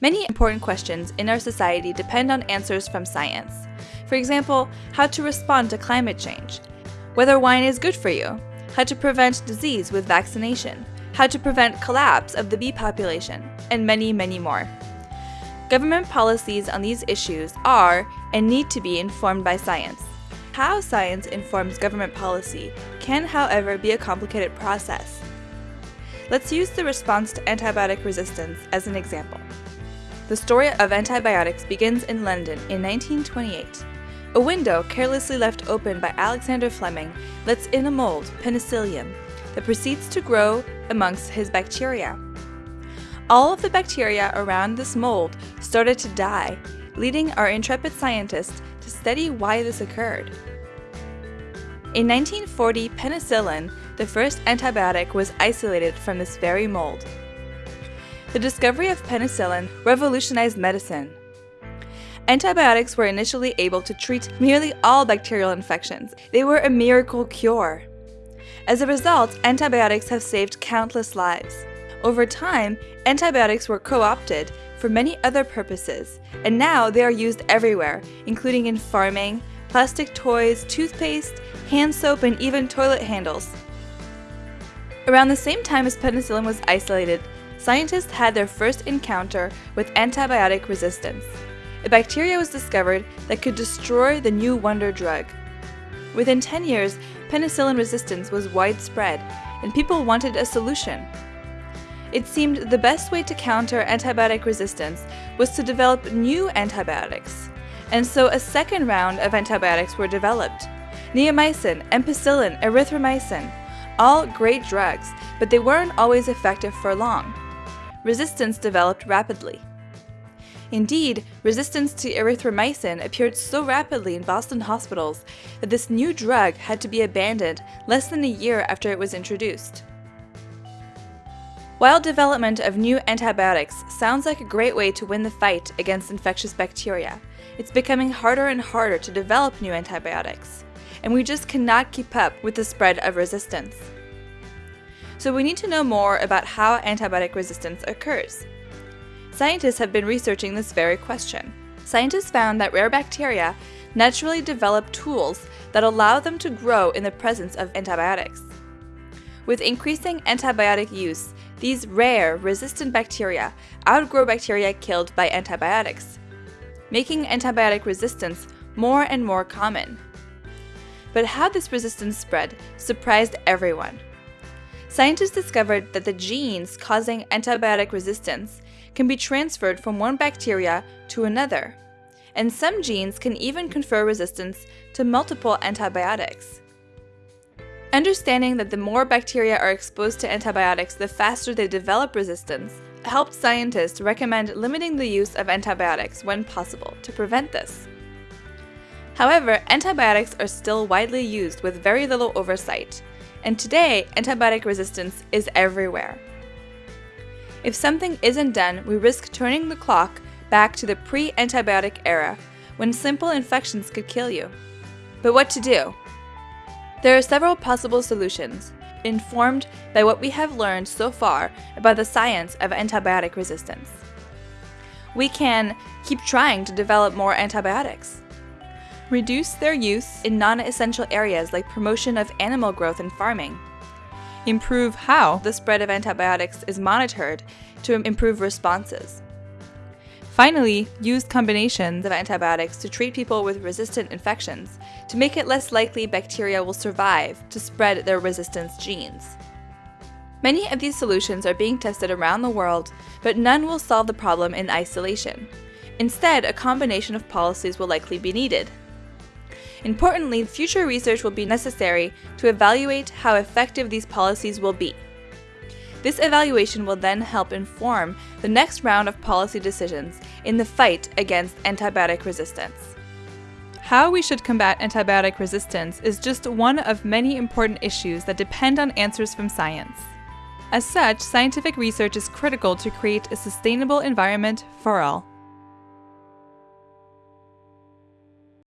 Many important questions in our society depend on answers from science. For example, how to respond to climate change, whether wine is good for you, how to prevent disease with vaccination, how to prevent collapse of the bee population, and many, many more. Government policies on these issues are and need to be informed by science. How science informs government policy can, however, be a complicated process. Let's use the response to antibiotic resistance as an example. The story of antibiotics begins in London in 1928. A window carelessly left open by Alexander Fleming lets in a mold, penicillium, that proceeds to grow amongst his bacteria. All of the bacteria around this mold started to die, leading our intrepid scientists to study why this occurred. In 1940, penicillin, the first antibiotic, was isolated from this very mold. The discovery of penicillin revolutionized medicine. Antibiotics were initially able to treat nearly all bacterial infections. They were a miracle cure. As a result, antibiotics have saved countless lives. Over time, antibiotics were co-opted for many other purposes, and now they are used everywhere, including in farming, plastic toys, toothpaste, hand soap, and even toilet handles. Around the same time as penicillin was isolated, scientists had their first encounter with antibiotic resistance. A bacteria was discovered that could destroy the new wonder drug. Within 10 years, penicillin resistance was widespread, and people wanted a solution. It seemed the best way to counter antibiotic resistance was to develop new antibiotics, and so a second round of antibiotics were developed. Neomycin, ampicillin, erythromycin, all great drugs, but they weren't always effective for long resistance developed rapidly. Indeed, resistance to erythromycin appeared so rapidly in Boston hospitals that this new drug had to be abandoned less than a year after it was introduced. While development of new antibiotics sounds like a great way to win the fight against infectious bacteria, it's becoming harder and harder to develop new antibiotics, and we just cannot keep up with the spread of resistance so we need to know more about how antibiotic resistance occurs. Scientists have been researching this very question. Scientists found that rare bacteria naturally develop tools that allow them to grow in the presence of antibiotics. With increasing antibiotic use, these rare, resistant bacteria outgrow bacteria killed by antibiotics, making antibiotic resistance more and more common. But how this resistance spread surprised everyone scientists discovered that the genes causing antibiotic resistance can be transferred from one bacteria to another, and some genes can even confer resistance to multiple antibiotics. Understanding that the more bacteria are exposed to antibiotics, the faster they develop resistance, helped scientists recommend limiting the use of antibiotics when possible to prevent this. However, antibiotics are still widely used with very little oversight, and today, antibiotic resistance is everywhere. If something isn't done, we risk turning the clock back to the pre-antibiotic era, when simple infections could kill you. But what to do? There are several possible solutions, informed by what we have learned so far about the science of antibiotic resistance. We can keep trying to develop more antibiotics, Reduce their use in non-essential areas like promotion of animal growth and farming. Improve how the spread of antibiotics is monitored to improve responses. Finally, use combinations of antibiotics to treat people with resistant infections to make it less likely bacteria will survive to spread their resistance genes. Many of these solutions are being tested around the world, but none will solve the problem in isolation. Instead, a combination of policies will likely be needed. Importantly, future research will be necessary to evaluate how effective these policies will be. This evaluation will then help inform the next round of policy decisions in the fight against antibiotic resistance. How we should combat antibiotic resistance is just one of many important issues that depend on answers from science. As such, scientific research is critical to create a sustainable environment for all.